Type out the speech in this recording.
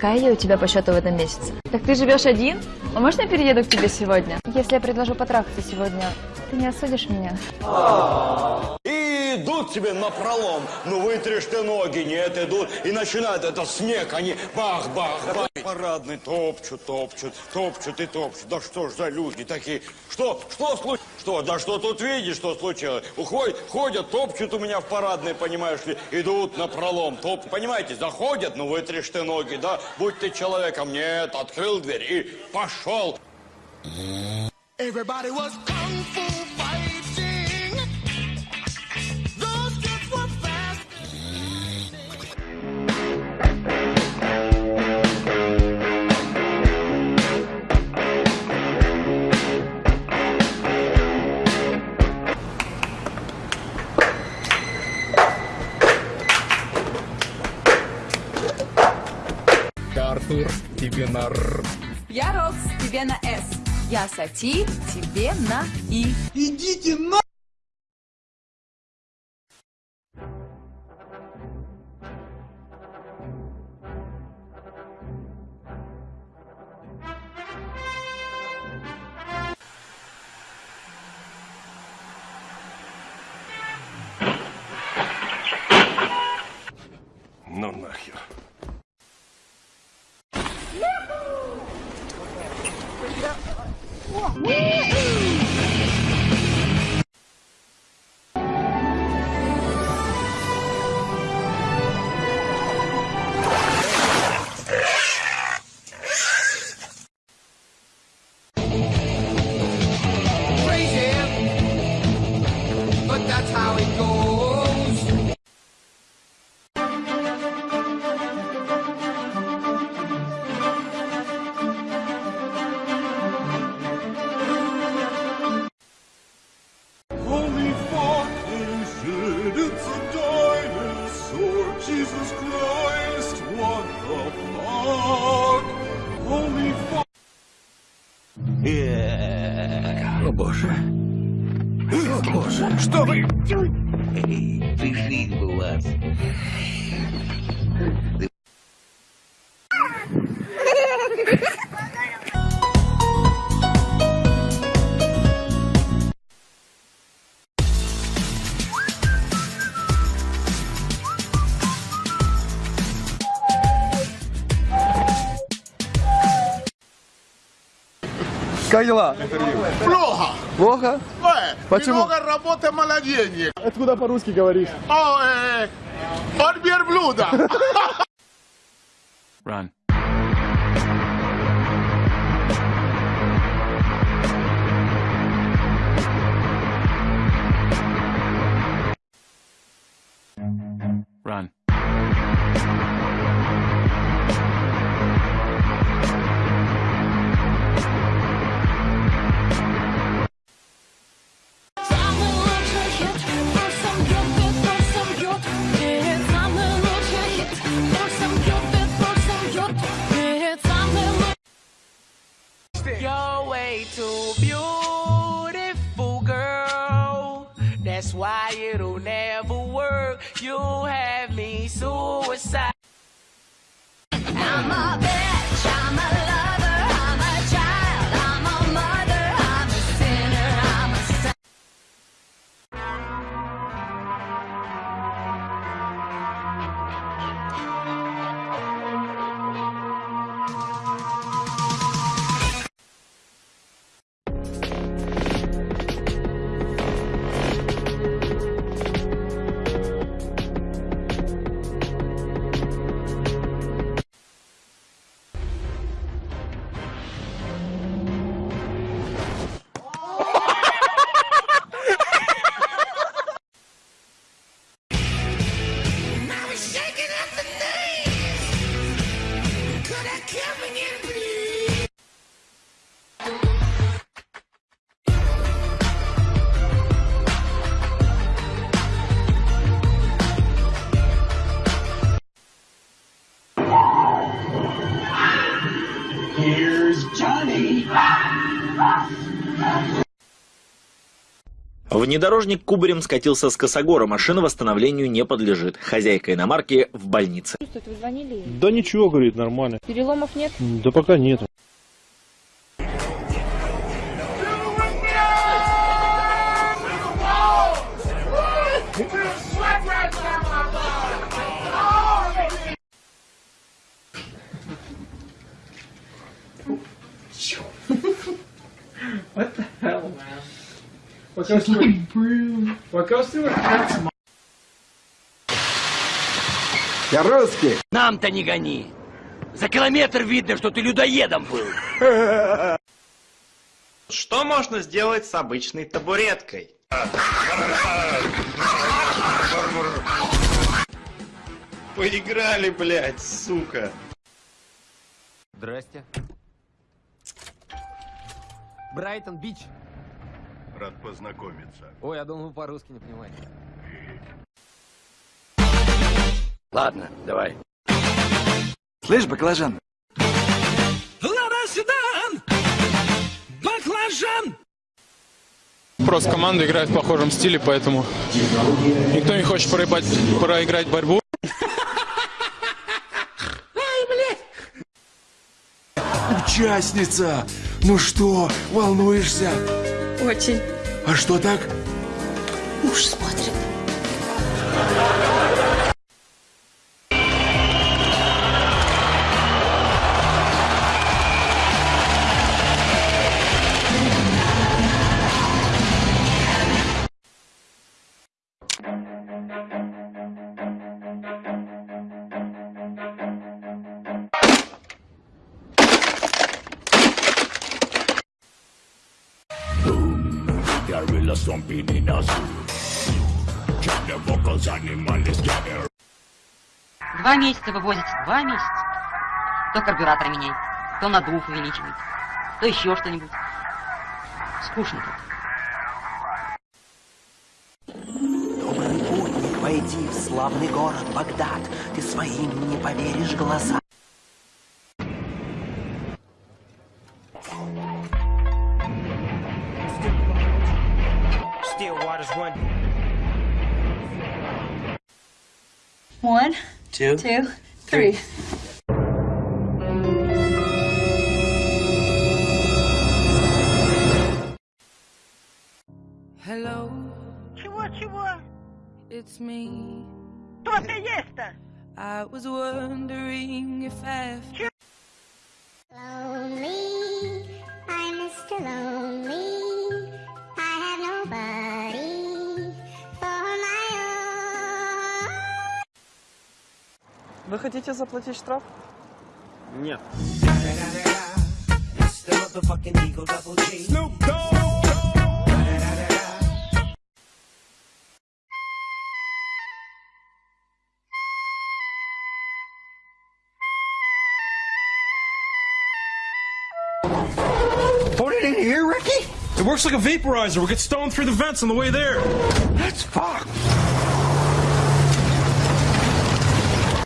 Какая я у тебя по счету в этом месяце? Так ты живешь один? А можно я перееду к тебе сегодня? Если я предложу потрахаться сегодня, ты не осудишь меня? Идут тебе на пролом. Ну, вытришь ты ноги, нет, идут. И начинают, это снег, они бах-бах-бах. Парадный топчут, топчут, топчут и топчут. Да что ж за люди такие? Что, что случилось? Что, да что тут видишь, что случилось? Уходят, ходят, топчут у меня в парадной, понимаешь ли, идут на пролом. Топ, понимаете, заходят, ну, вытришь ты ноги, да? Будь ты человеком. Нет, открыл дверь и пошел. Everybody was kung fu Артур, тебе на Р. Я Рокс, тебе на С. Я Сати, тебе на И. Идите на... 우와! О боже. О боже, что вы... Пришли бы вас. Как дела? Плохо. Плохо? Э, Почему? Много работы, мало денег. Откуда по-русски говоришь? О, э, от верблюда. Run. Run. Why it'll never work. You'll have me suicide. I'm a bitch, Внедорожник кубарем скатился с косогора, машина восстановлению не подлежит. Хозяйка иномарки в больнице. Вы звонили? Да ничего, говорит, нормально. Переломов нет? Да пока нет. Я русский. Нам-то не гони. За километр видно, что ты людоедом был. Что можно сделать с обычной табуреткой? Поиграли, блядь, сука. Здрасте. Брайтон-Бич. Рад познакомиться. Ой, я думал, вы по-русски не понимаете. Ладно, давай. Слышь, баклажан? Просто команда играет в похожем стиле, поэтому никто не хочет проебать, проиграть борьбу. Участница! Ну что, волнуешься? Очень. А что так? Муж смотрит. Два месяца вывозите, два месяца. То карбюратор меняет, то надув увеличивает, то еще что-нибудь. Скучно тут. Добрый путник, войди в славный город Багдад. Ты своим не поверишь глазам. One, Two. two, three. Hello, Чего-чего? it's me. Кто ты есть-то? I was wondering if after Вы хотите заплатить штраф? Нет. Put it in here, Ricky? It works like a vaporizer. We get stoned through the vents on the way there. That's fucked.